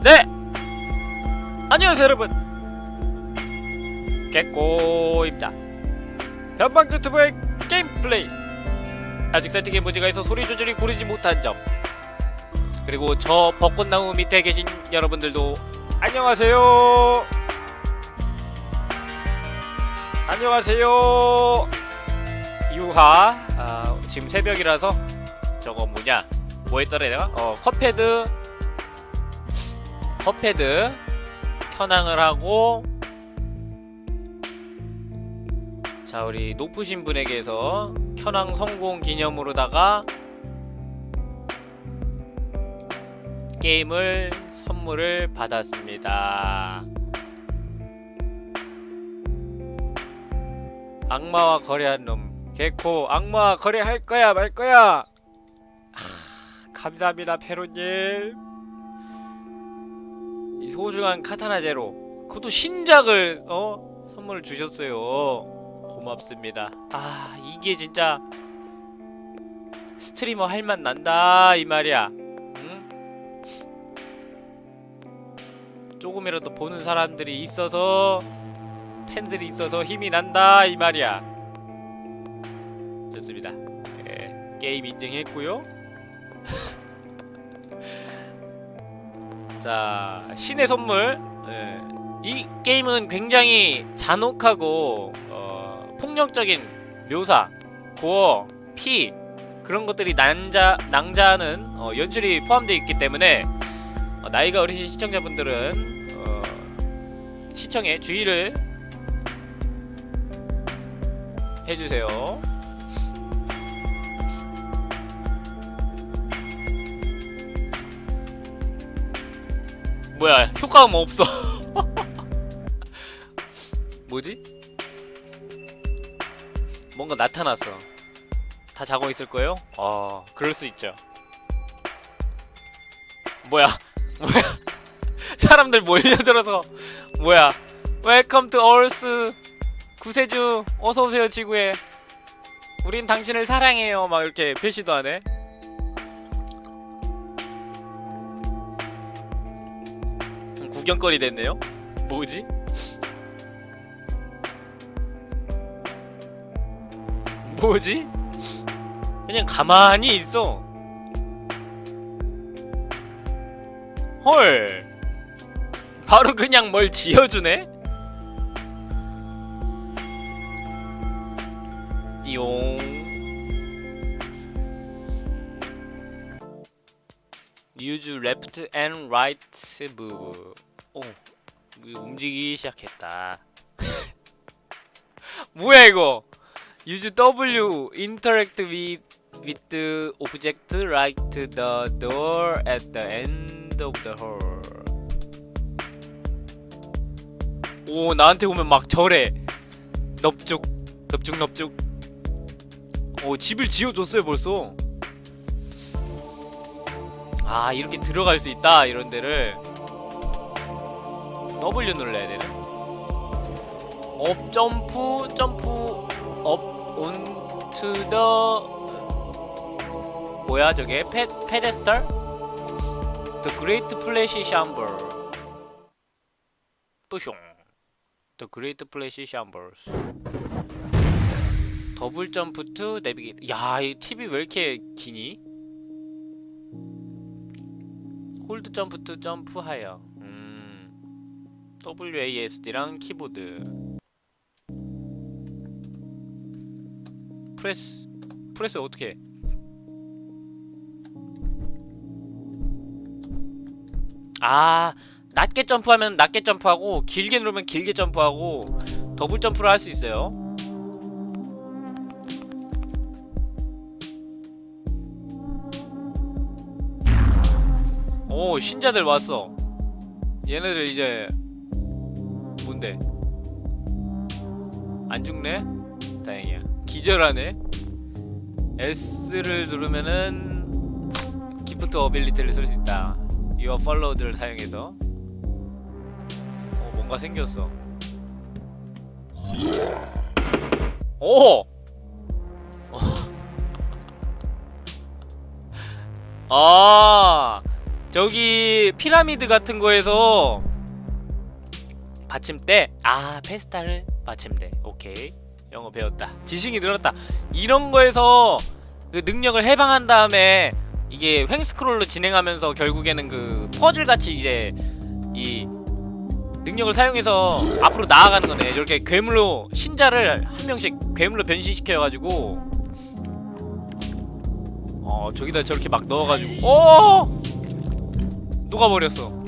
네! 안녕하세요 여러분. 개꼬입니다. 변방 유튜브의 게임 플레이. 아직 세팅에 문제가 있어 소리 조절이 고르지 못한 점. 그리고 저 벚꽃나무 밑에 계신 여러분들도 안녕하세요. 안녕하세요. 유하 아, 지금 새벽이라서 저거 뭐냐? 뭐 했더라 내가? 어 컵패드 컵패드 현황을 하고 자 우리 높으신 분에게서 현황 성공 기념으로다가 게임을 선물을 받았습니다. 악마와 거래한 놈. 개코 악마와 거래할 거야 말 거야. 하, 감사합니다 페로님 이 소중한 카타나 제로 그것도 신작을 어? 선물을 주셨어요. 고맙습니다. 아 이게 진짜 스트리머 할 맛 난다 이 말이야. 응? 조금이라도 보는 사람들이 있어서 팬들이 있어서 힘이 난다 이 말이야. 좋습니다. 예, 게임 인증했고요 자 신의 선물 예. 이 게임은 굉장히 잔혹하고 어, 폭력적인 묘사 고어 피 그런 것들이 난자 낭자하는 어, 연출이 포함되어 있기 때문에 어, 나이가 어리신 시청자분들은 어, 시청에 주의를 해주세요. 뭐야 효과음 없어. 뭐지? 뭔가 나타났어. 다 자고 있을 거예요? 어 그럴 수 있죠. 뭐야 뭐야? 사람들 몰려들어서 뭐야? Welcome to Earth 구세주 어서오세요 지구에. 우린 당신을 사랑해요. 막 이렇게 표시도 하네 구경거리 됐네요? 뭐지? 뭐지? 그냥 가만히 있어 헐 바로 그냥 뭘 지어주네? 띠용 use left and right move 오 이거 움직이기 시작했다 뭐야 이거 use W interact with with the object like the door at the end of the hall 오 나한테 오면 막 저래 넙죽 넙죽 넙죽 오 집을 지어줬어요 벌써 아 이렇게 들어갈 수 있다 이런 데를 W 눌러야 되네 업 점프 점프 업 onto the 뭐야 저게 페, 페데스탈? The Great Flash Chamber 뿌숑 The Great Flash Chambers 더블 점프 투 내비게이터 야이 TV 왜 이렇게 기니? Hold jump to jump higher 음 WASD랑 키보드. press press 어떻게 해? 아 낮게 점프하면 낮게 점프하고 길게 누르면 길게 점프하고 더블 점프를 할 수 있어요. 오 신자들 왔어. 얘네들 이제 뭔데 안 죽네? 다행이야. 기절하네? S를 누르면은 기프트 어빌리티를 쓸 수 있다. Your followed를 사용해서. 어 뭔가 생겼어. 오! 아 저기 피라미드 같은 거에서 받침대. 아 페스타를 받침대. 오케이. 영어 배웠다. 지식이 늘었다. 이런 거에서 그 능력을 해방한 다음에 이게 횡스크롤로 진행하면서 결국에는 그 퍼즐 같이 이제 이 능력을 사용해서 앞으로 나아가는 거네. 이렇게 괴물로 신자를 한 명씩 괴물로 변신시켜가지고. 어 저기다 저렇게 막 넣어가지고. 오 녹아버렸어.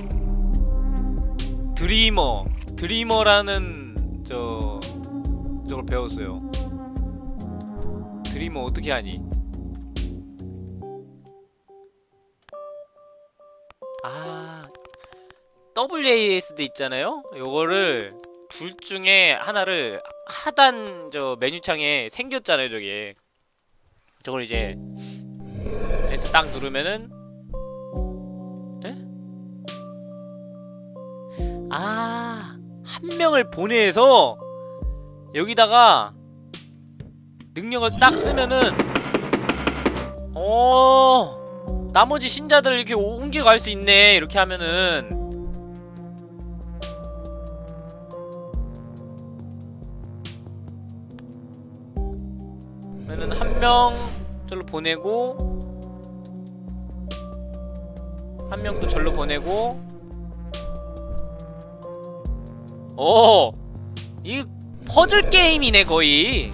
드리머 드리머라는 저 저걸 배웠어요. 드리머 어떻게 하니? 아 WASD 있잖아요? 요거를 둘 중에 하나를 하단 저 메뉴창에 생겼잖아요 저게. 저걸 이제 S 딱 누르면은 한 명을 보내서 여기다가 능력을 딱 쓰면은 어 나머지 신자들을 이렇게 옮겨갈 수 있네. 이렇게 하면은. 그러면은 한 명 절로 보내고 한 명 또 절로 보내고 오! 이 퍼즐 게임이네 거의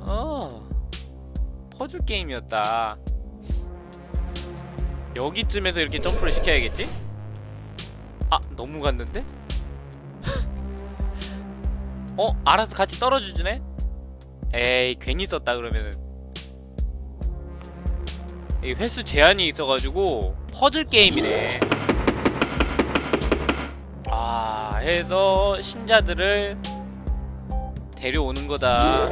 어 퍼즐 게임이었다 여기쯤에서 이렇게 점프를 시켜야겠지? 아 너무 갔는데? 어? 알아서 같이 떨어져주네? 에이 괜히 썼다 그러면은 이 횟수 제한이 있어가지고 퍼즐 게임이네 해서 신자들을 데려오는 거다.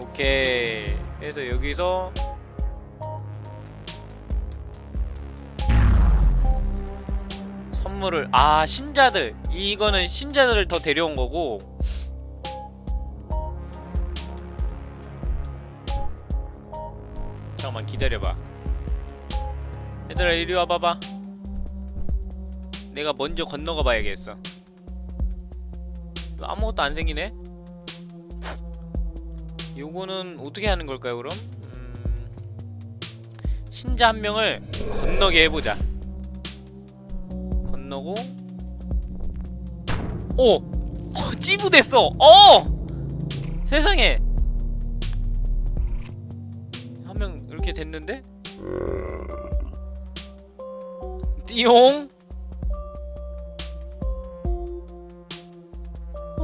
오케이. 해서 여기서 선물을 아 신자들. 이거는 신자들을 더 데려온 거고. 잠깐만 기다려봐. 얘들아 이리 와봐봐 내가 먼저 건너가 봐야겠어 아무것도 안 생기네 요거는 어떻게 하는 걸까요 그럼? 음... 신자 한 명을 건너게 해보자 건너고 오! 어, 찌부됐어! 어! 세상에 한 명 이렇게 됐는데? 띠용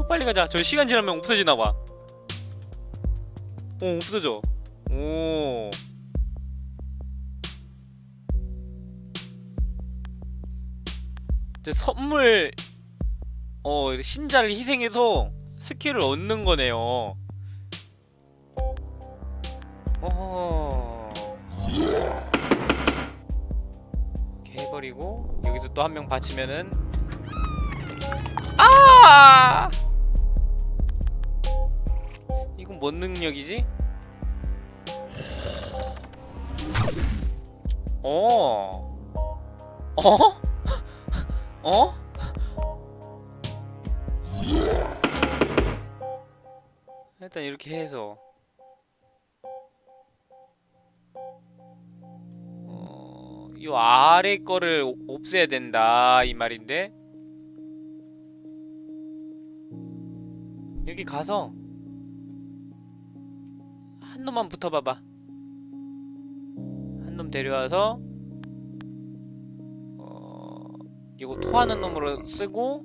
빨리 가자. 저 시간 지나면 없어지나봐. 어 없어져. 오. 이제 선물 어 신자를 희생해서 스킬을 얻는 거네요. 어허. 이렇게 해버리고 여기서 또 한 명 받치면은 아 이건 뭔 능력이지? 어 어? 어? 일단 이렇게 해서 어, 이 아래 거를 오- 없애야 된다 이 말인데 여기 가서 한 놈만 붙어봐봐. 한 놈 데려와서 어 이거 토하는 놈으로 쓰고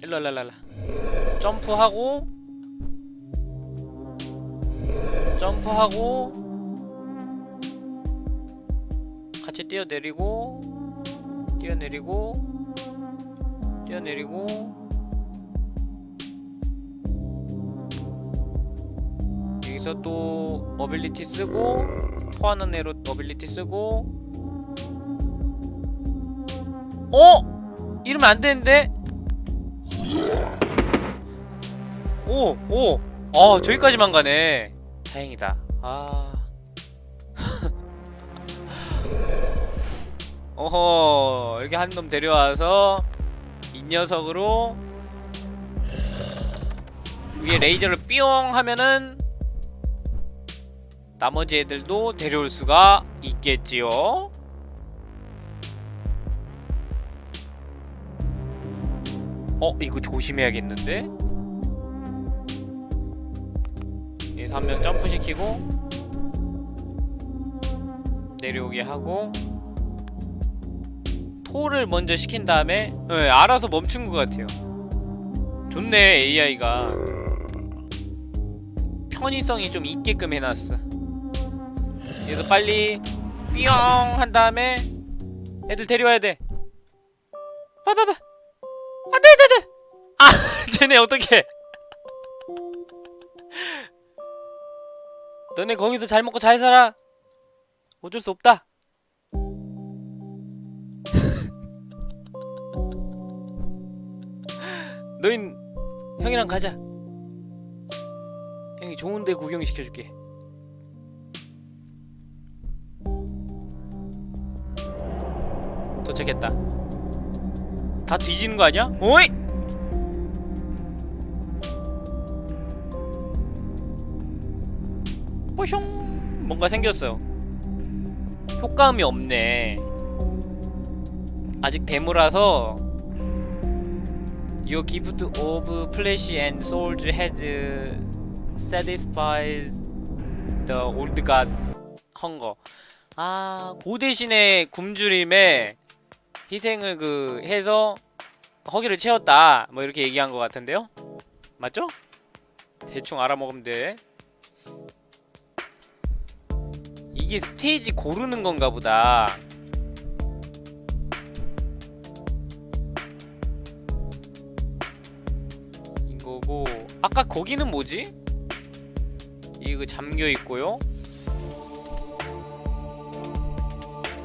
일랄랄랄라 점프하고 점프하고 같이 뛰어내리고 뛰어내리고 뛰어내리고 여기서 또 어빌리티 쓰고 토하는 애로 어빌리티 쓰고 어? 이러면 안 되는데? 오! 오! 아 저기까지만 가네 다행이다. 아. 어허, 여기 한놈 데려와서 이 녀석으로 위에 레이저를 뿅 하면은 나머지 애들도 데려올 수가 있겠지요. 어, 이거 조심해야겠는데? 여기서 한 명 점프 시키고 내려오게 하고 토를 먼저 시킨 다음에 네, 알아서 멈춘 것 같아요. 좋네 AI가 편의성이 좀 있게끔 해놨어. 그래서 빨리 뿅한 다음에 애들 데려와야 돼. 봐봐봐. 안돼 안돼 안돼. 아 쟤네 어떡해. 너네 거기서 잘 먹고 잘 살아. 어쩔 수 없다. 너흰 형이랑 가자. 형이 좋은 데 구경시켜줄게. 도착했다. 다 뒤지는 거 아니야? 오이! 뽀숑 뭔가 생겼어. 효과음이 없네. 아직 데모라서 Your gift of flesh and souls has satisfied the old god hunger. 아, 그 대신에 굶주림에 희생을 그 해서 허기를 채웠다. 뭐 이렇게 얘기한 것 같은데요? 맞죠? 대충 알아먹으면 돼. 이게 스테이지 고르는 건가 보다. 이거고 아까 거기는 뭐지? 이거 잠겨 있고요.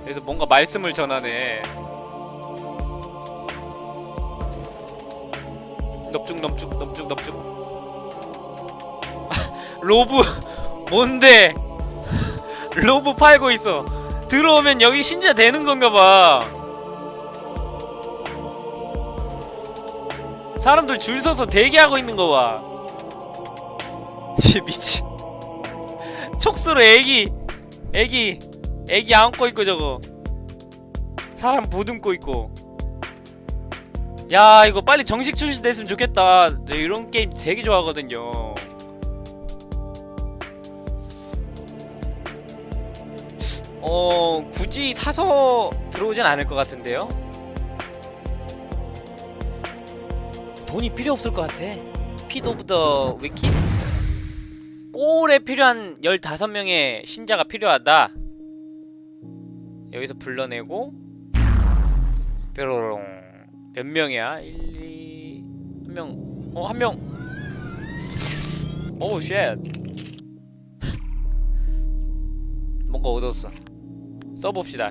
그래서 뭔가 말씀을 전하네. 넙죽 넙죽 넙죽 넙죽. 로브 뭔데? 로브 팔고 있어. 들어오면 여기 신자 되는 건가 봐. 사람들 줄 서서 대기하고 있는 거 봐. 지 미치. 촉수로 애기, 애기, 애기 안고 있고 저거. 사람 보듬고 있고. 야 이거 빨리 정식 출시됐으면 좋겠다. 저 이런 게임 되게 좋아하거든요. 어 굳이 사서 들어오진 않을 것 같은데요. 돈이 필요 없을 것 같아. 피드 오브 더 위키? 꼴에 필요한 15명의 신자가 필요하다. 여기서 불러내고 뾰로롱 몇 명이야? 1, 2... 한 명... 어? 한 명! 오우 쉣 뭔가 얻었어 써봅시다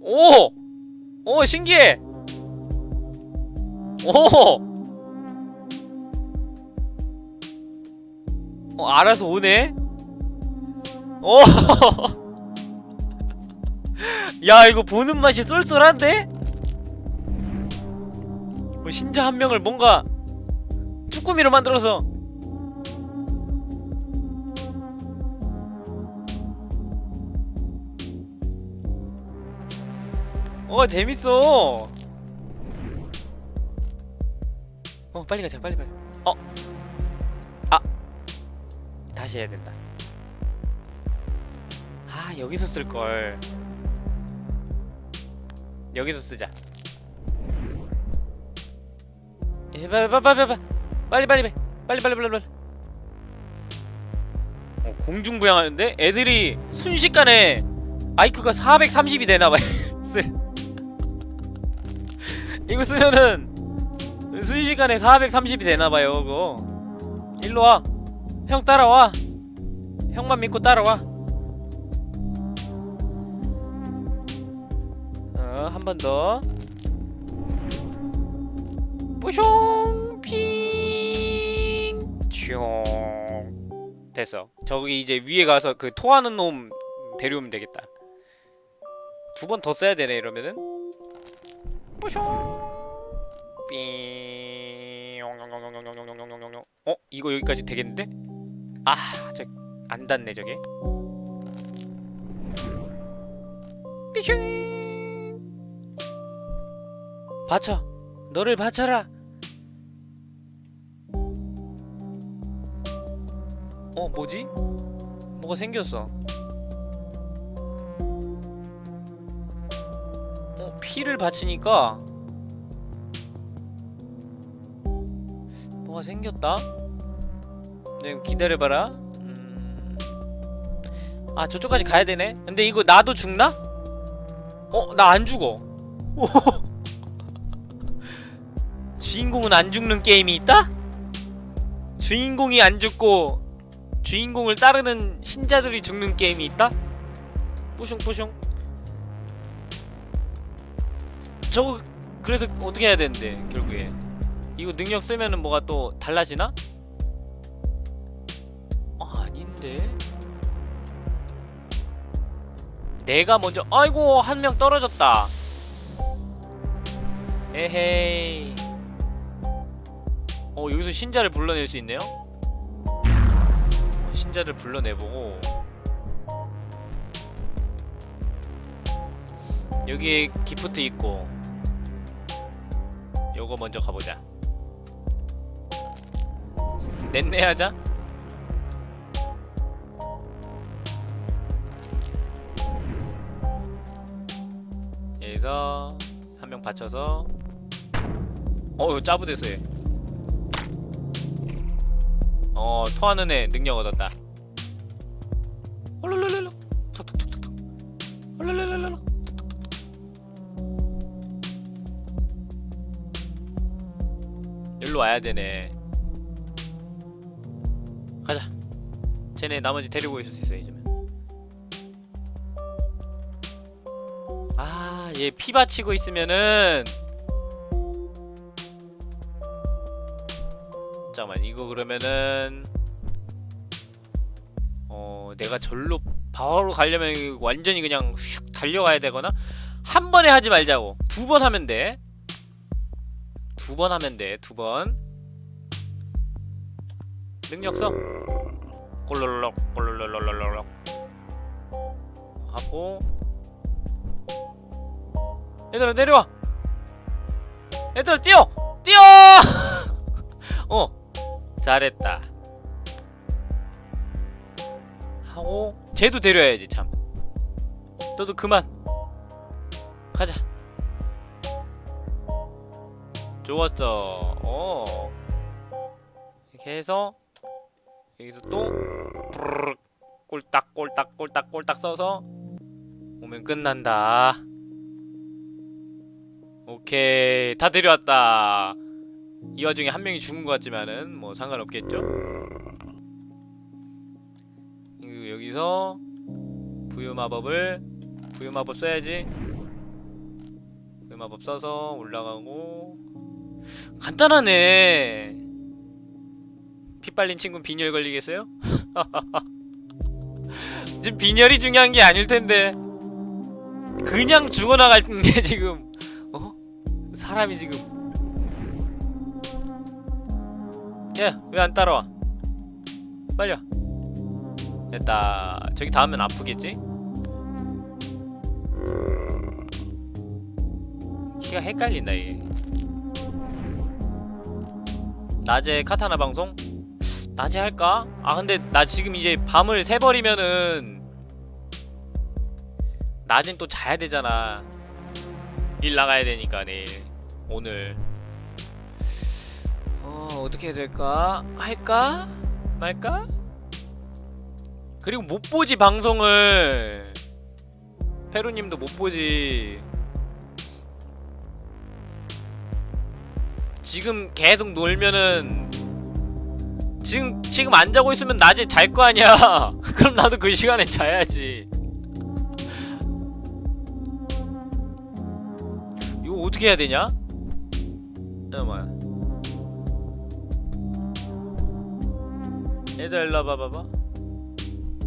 오! 오 신기해! 오! 어, 알아서 오네? 오! 야, 이거 보는 맛이 쏠쏠한데? 뭐 신자 한 명을 뭔가 쭈꾸미로 만들어서 어, 재밌어! 어 빨리 가자 빨리 빨리 어? 아 다시 해야 된다 아 여기서 쓸걸 여기서 쓰자 예, 빨리 빨리 빨리 빨리 빨리 빨리 빨리 빨리 어, 공중부양하는데 애들이 순식간에 아이큐가 430이 되나봐요 이거 쓰면은 순식간에 430이 되나봐요 그거 일로와 형 따라와 형만 믿고 따라와 번 더 뿌숑 핑슝 됐어 저기 이제 위에 가서 그 토하는 놈 데려오면 되겠다 두 번 더 써야 되네 이러면은 뿌숑 삥 어? 이거 여기까지 되겠는데? 아, 저 안 닿네 저게. 삐슝. 받쳐. 너를 받쳐라. 어, 뭐지? 뭐가 생겼어. 어, 피를 바치니까 뭐가 생겼다? 네, 기다려봐라. 음... 아, 저쪽까지 가야 되네? 근데 이거 나도 죽나? 어, 나 안 죽어. 주인공은 안 죽는 게임이 있다? 주인공이 안 죽고 주인공을 따르는 신자들이 죽는 게임이 있다? 뿌숑뿌숑 저거 그래서 어떻게 해야 되는데 결국에 이거 능력 쓰면은 뭐가 또 달라지나? 아, 아닌데. 내가 먼저 아이고 한 명 떨어졌다. 에헤이. 어 여기서 신자를 불러낼 수 있네요. 어, 신자를 불러내보고 여기에 기프트 있고 요거 먼저 가보자. 넷내하자 여기서 한 명 받쳐서 어우 짜부대서 해. 어 토하는 애 능력 얻었다. 홀룰룰룰루 톡톡톡톡톡. 홀룰룰룰루 일로 와야 되네. 가자. 쟤네 나머지 데리고 있을 수 있어 이제는. 아, 얘 피 바치고 있으면은 이거 그러면은 어 내가 절로 바로 가려면 완전히 그냥 슉 달려가야 되거나 한 번에 하지 말자고 두 번 하면 돼. 두 번 하면 돼. 두 번. 능력 써. 꼴롤롤 꼴롤롤롤롤 하고 얘들아 내려와 얘들아 뛰어 뛰어 어 잘했다. 하고 쟤도 데려야지 참. 너도 그만. 가자. 좋았어. 어. 이렇게 해서 여기서 또 꼴딱 꼴딱 꼴딱 꼴딱 써서 오면 끝난다. 오케이. 다 데려왔다 이 와중에 한 명이 죽은 것 같지만은 뭐 상관없겠죠? 이거 여기서 부유 마법을 부유 마법 써야지. 부유 마법 써서 올라가고. 간단하네. 피 빨린 친구 빈혈 걸리겠어요? 지금 빈혈이 중요한 게 아닐 텐데. 그냥 죽어나갈 게 지금 어? 사람이 지금 야왜 안 따라와 와 됐다 저기 닿으면 아프겠지? 키가 헷갈린다 이게 낮에 카타나 방송? 낮에 할까? 아 근데 나 지금 이제 밤을 새버리면은 낮엔 또 자야 되잖아 일 나가야 되니까 내일 오늘 어 어떻게 해야 될까? 할까? 말까? 그리고 못 보지 방송을 페루님도 못 보지 지금 계속 놀면은 지금 지금 안 자고 있으면 낮에 잘 거 아니야. 그럼 나도 그 시간에 자야지. 이거 어떻게 해야 되냐? 잠깐만. 얘들아 일로 와봐 봐봐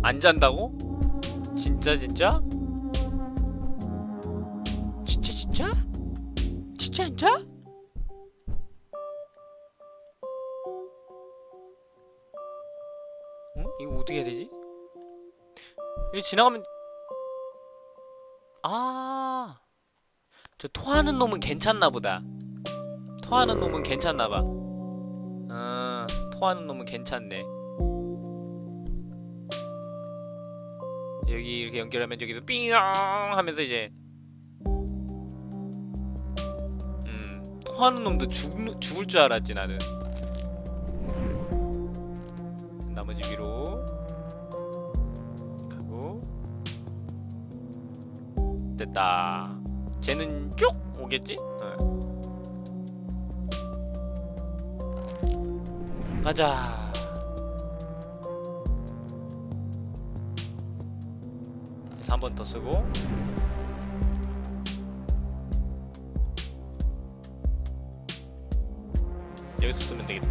안 잔다고? 진짜 진짜? 진짜 진짜? 진짜 진짜? 어? 이거 어떻게 해야 되지? 여기 지나가면 아, 저 토하는 놈은 괜찮나 보다. 토하는 놈은 괜찮나 봐. 아, 토하는 놈은 괜찮네. 이렇게 연결하면 저기서 삥 하면서 이제 음, 토하는 놈도 죽, 죽을 줄 알았지 나는. 나머지 위로 가고 됐다. 쟤는 쭉 오겠지? 어. 가자. 한번 더 쓰고. 여기서 쓰면 되겠다.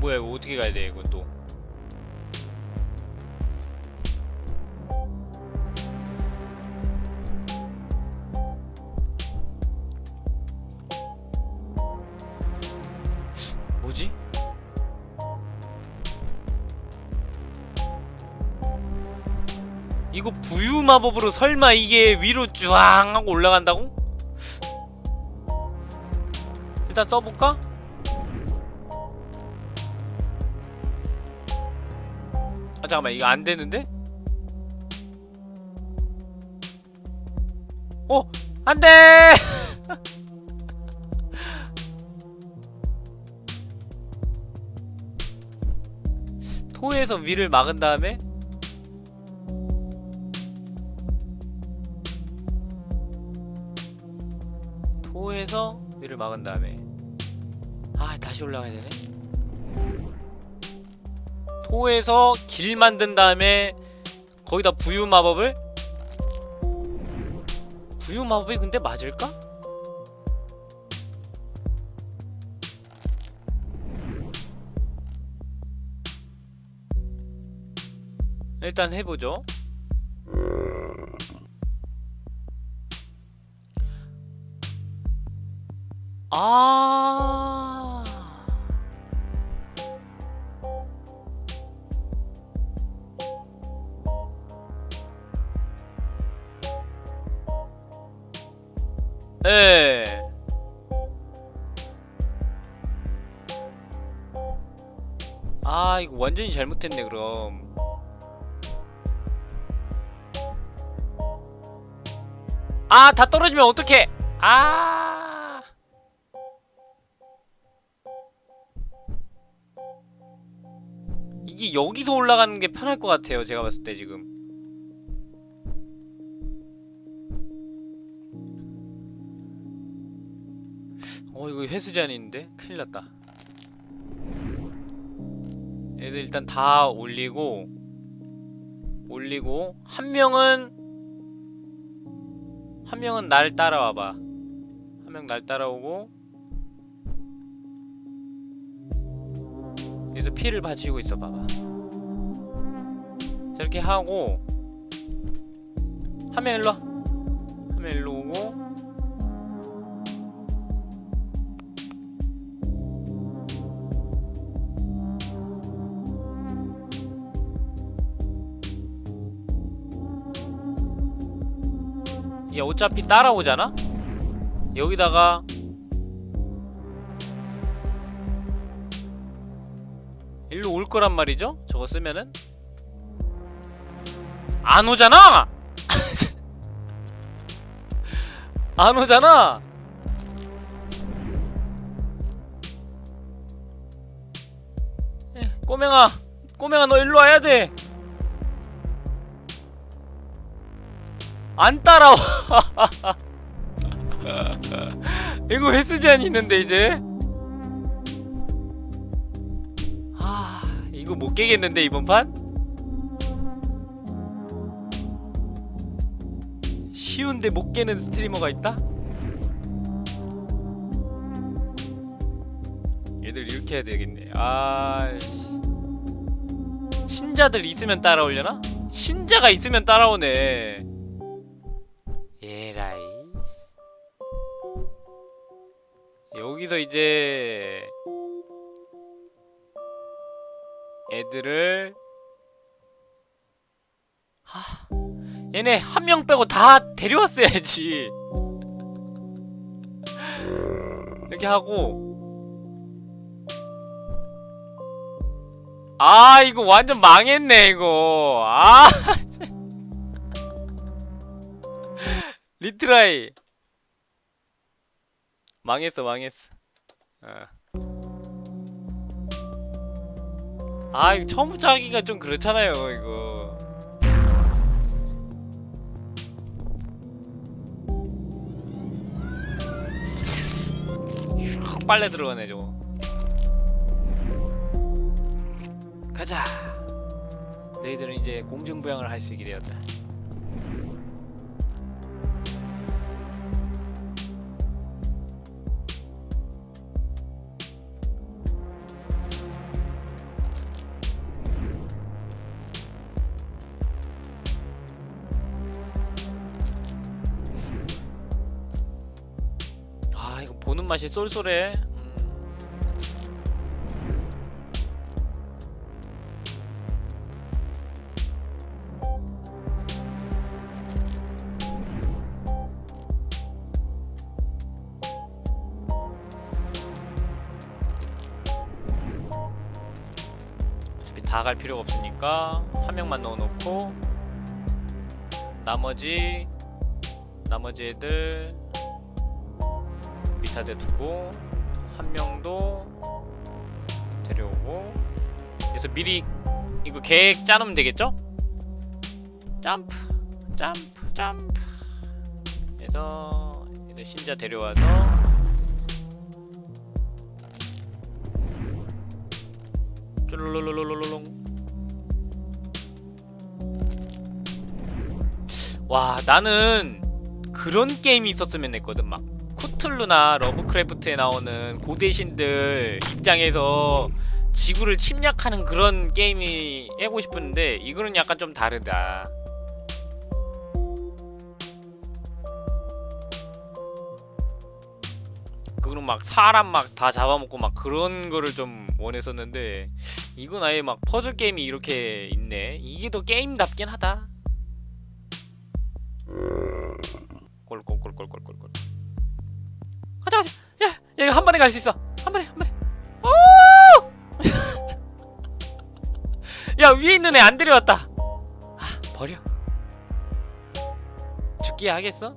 뭐야 어떻게 가야 돼 이거 또? 마법으로 설마 이게 위로 쭈앙 하고 올라간다고? 일단 써볼까? 아 잠깐만 이거 안 되는데? 어! 안 돼! 토에서 위를 막은 다음에 막은 다음에. 아 다시 올라가야 되네. 토에서 길 만든 다음에 거기다 부유 마법을? 부유 마법이 근데 맞을까? 일단 해보죠 아 예. 아, 이거 완전히 잘못했네, 그럼. 아, 다 떨어지면 어떡해! 아. 여기서 올라가는 게 편할 것 같아요, 제가 봤을 때 지금. 어 이거 회수 제한인데 큰일 났다. 그래서 일단 다 올리고 올리고 한 명은 한 명은 날 따라와봐. 한 명 날 따라오고 여기서 피를 받치고 있어 봐봐. 저렇게 하고 한명 일로 명 일로 오고 얘 어차피 따라오잖아? 여기다가 거란 말이죠? 저거 쓰면은 안 오잖아! 안 오잖아! 에, 꼬맹아 꼬맹아 너 일로 와야 돼! 안 따라와 이거 횟수 제한이 있는데 이제 이거 못 깨겠는데 이번 판? 쉬운데 못 깨는 스트리머가 있다? 얘들 이렇게 해야 되겠네 아 신자들 있으면 따라오려나? 신자가 있으면 따라오네 에라이 여기서 이제 애들을 하 얘네 한 명 빼고 다 데려왔어야지. 이렇게 하고. 아 이거 완전 망했네 이거. 아 retry. 망했어 망했어. 어. 아 이거 처음부터 하기가 좀 그렇잖아요 이거. 휙 빨래 들어가네 저거. 가자. 너희들은 이제 공중부양을 할 수 있게 되었다 맛이 쏠쏠해 음. 어차피 다 갈 필요가 없으니까 한 명만 넣어놓고 나머지 나머지 애들 밑에 두고 한 명도 데려오고. 그래서 미리 이거 계획 짜놓으면 되겠죠? 점프 점프 점프. 그래서 이제 신자 데려와서 쫄롤롤롤롤롱. 와 나는 그런 게임이 있었으면 했거든 막 크툴루나 러브크래프트에 나오는 고대신들 입장에서 지구를 침략하는 그런 게임이 하고 싶었는데 이거는 약간 좀 다르다. 그거는 막 사람 막 다 잡아먹고 막 그런 거를 좀 원했었는데 이건 아예 막 퍼즐 게임이 이렇게 있네. 이게 더 게임답긴 하다. 꼴꼴꼴꼴꼴꼴꼴. 가자 가자. 야, 야 한 번에 갈 수 있어. 한 번에 한 번에. 오! 야 위에 있는 애 안 데려왔다. 아 버려. 죽기 하겠어?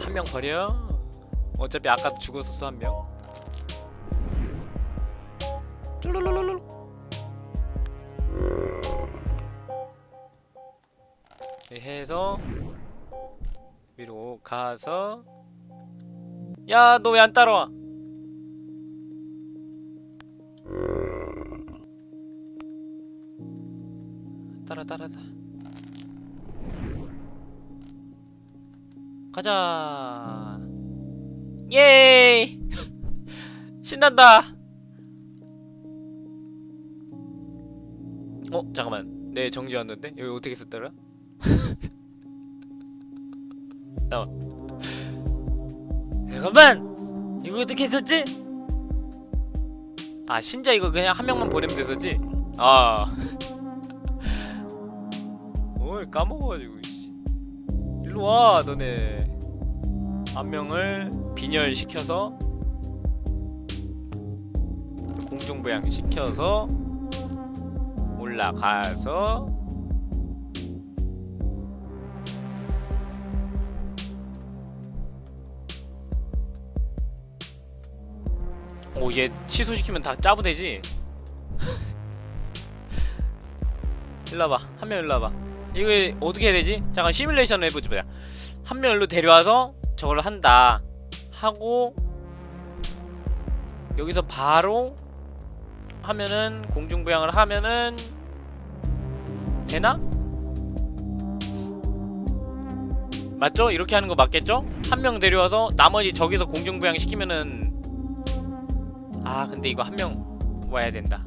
한 명 버려. 어차피 아까 죽었었어 한명. 쫄 해서 위로 가서 야 너 왜 안 따라와? 따라 따라 따라 가자. 예 신난다. 어 잠깐만. 내 정지 왔는데? 여기 어떻게 썼더라 잠깐만 잠깐만 이거 어떻게 했었지? 아 신자 이거 그냥 한 명만 보내면 됐었지? 아 뭘 까먹어가지고 씨. 일로와 너네 한 명을 빈혈시켜서 공중부양 시켜서 올라가서 오얘 취소시키면 다 짜부되지? 일로 와봐 한 명 일로 와봐 이거 어떻게 해야 되지? 잠깐 시뮬레이션을 해보자 보자 한 명 일로 데려와서 저걸 한다 하고 여기서 바로 하면은 공중부양을 하면은 되나? 맞죠? 이렇게 하는 거 맞겠죠? 한 명 데려와서 나머지 저기서 공중부양 시키면은 아 근데 이거 한 명 와야 된다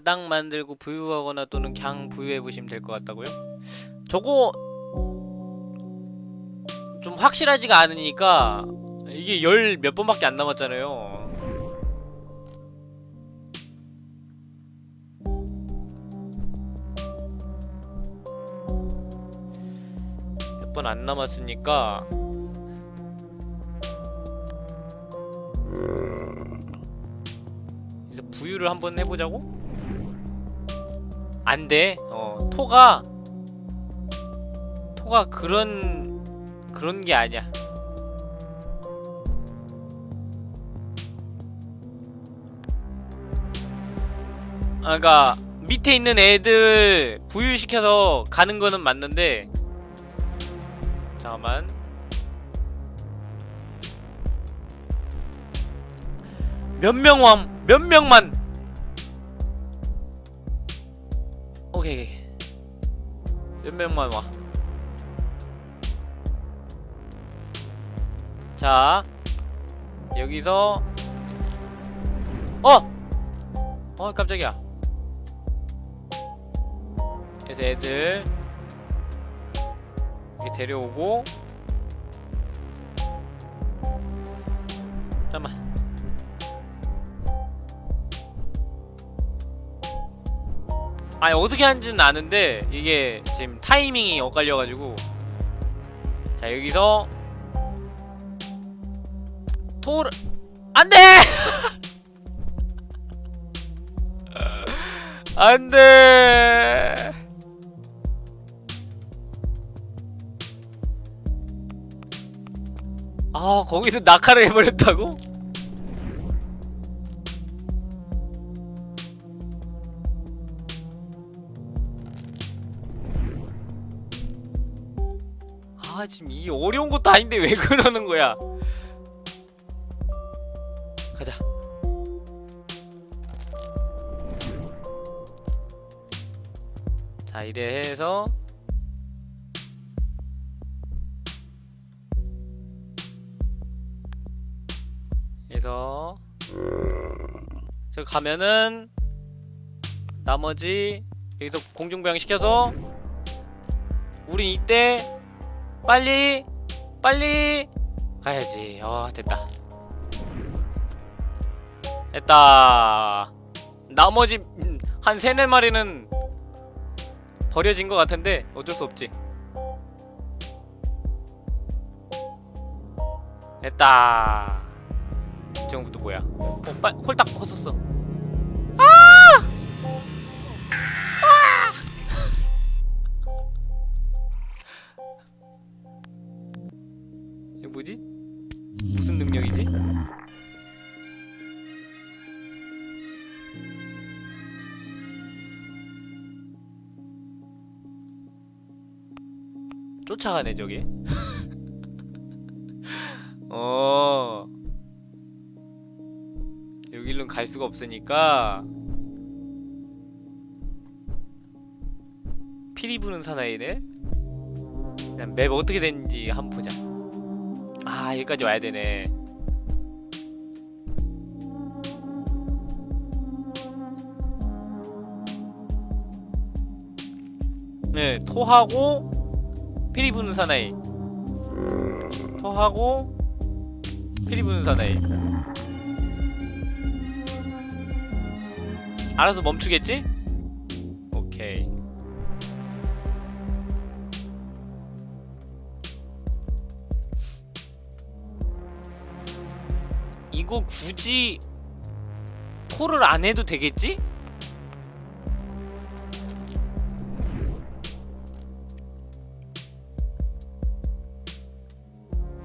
바닥 만들고 부유하거나 또는 그냥 부유해 보시면 될 것 같다고요? 저거 좀 확실하지가 않으니까 이게 열 몇 번밖에 안 남았잖아요. 몇 번 안 남았으니까 부유를 한번 해보자고? 안 돼. 어, 토가 토가 그런 그런 게 아니야. 아, 그러니까 밑에 있는 애들 부유시켜서 가는 거는 맞는데 잠깐만. 몇 명만 몇 명만 오케이. 몇 명만 와. 자, 여기서 어, 어 깜짝이야. 그래서 애들 이렇게 데려오고 잠깐만. 아니 어떻게 하는지는 아는데 이게 지금 타이밍이 엇갈려가지고. 자 여기서 토를 안돼! 안돼! 아 거기서 낙하를 해버렸다고? 아 지금 이 어려운 것도 아닌데 왜 그러는 거야? 가자. 자 이래 해서 해서 저 가면은 나머지 여기서 공중부양 시켜서 우린 이때 빨리 빨리 가야지. 어 됐다. 됐다. 나머지 음, 한 세네 마리는 버려진 것 같은데 어쩔 수 없지. 됐다. 이 정도도 뭐야? 어, 빨 홀딱 벗었어 뭐지? 무슨 능력이지? 쫓아가네 저기 어. 여길로 갈 수가 없으니까. 피리 부는 사나이네? 그냥 맵 어떻게 되는지 한번 보자 아 여기까지 와야 되네. 네 토하고 피리 부는 사나이. 토하고 피리 부는 사나이. 알아서 멈추겠지? 이거 굳이 콜을 안 해도 되겠지?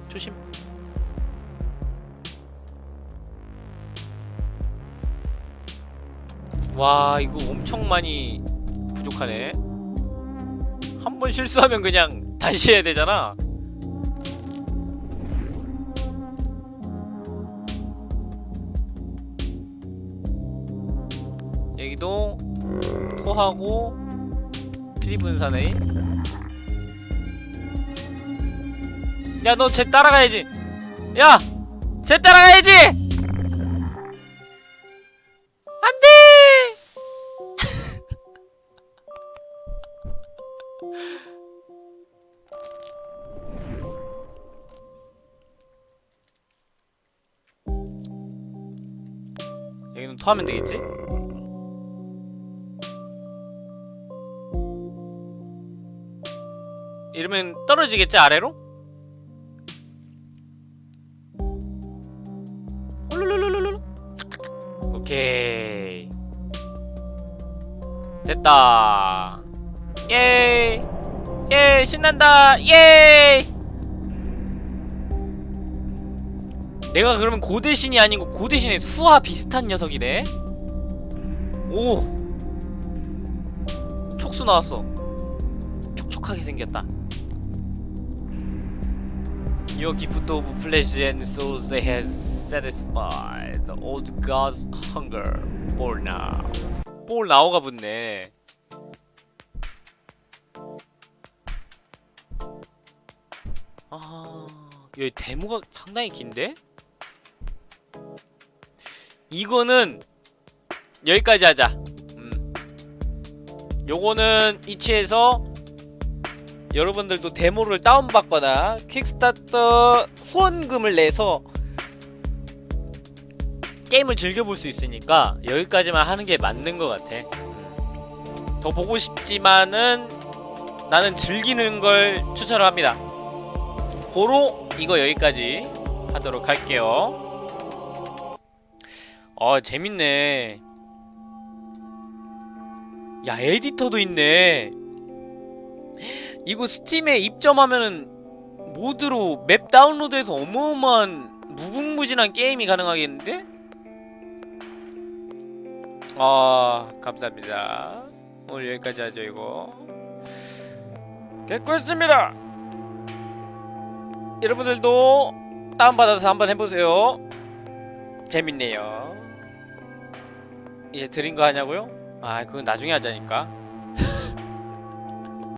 조심. 와 이거 엄청 많이 부족하네. 한 번 실수하면 그냥 다시 해야 되잖아. 하고 피리분산에 야 너 쟤 따라가야지 야! 쟤 따라가야지! 안돼! 여기는 토하면 되겠지? 이러면 떨어지겠지 아래로? 홀룰룰룰룰 오케이. 됐다. 예! 예 신난다. 예! 내가 그러면 고대신이 아니고 고대신의 수와 비슷한 녀석이네. 오. 촉수 나왔어. 촉촉하게 생겼다 Your gift of pleasure and souls has satisfied the old god's hunger for now. 볼 나오가 붙네. 아, 여기 데모가 상당히 긴데? 이거는 여기까지 하자. 음. 요거는 이치에서 여러분들도 데모를 다운받거나 킥스타터 후원금을 내서 게임을 즐겨볼 수 있으니까 여기까지만 하는 게 맞는 것 같아. 음. 더 보고 싶지만은 나는 즐기는 걸 추천을 합니다. 고로 이거 여기까지 하도록 할게요. 어 재밌네. 야 에디터도 있네 이거 스팀에 입점하면은 모드로 맵 다운로드해서 어마어마한 무궁무진한 게임이 가능하겠는데? 아 감사합니다. 오늘 여기까지 하죠 이거. 개꿀습니다. 여러분들도 다운받아서 한번 해보세요. 재밌네요. 이제 드린 거 하냐고요? 아 그건 나중에 하자니까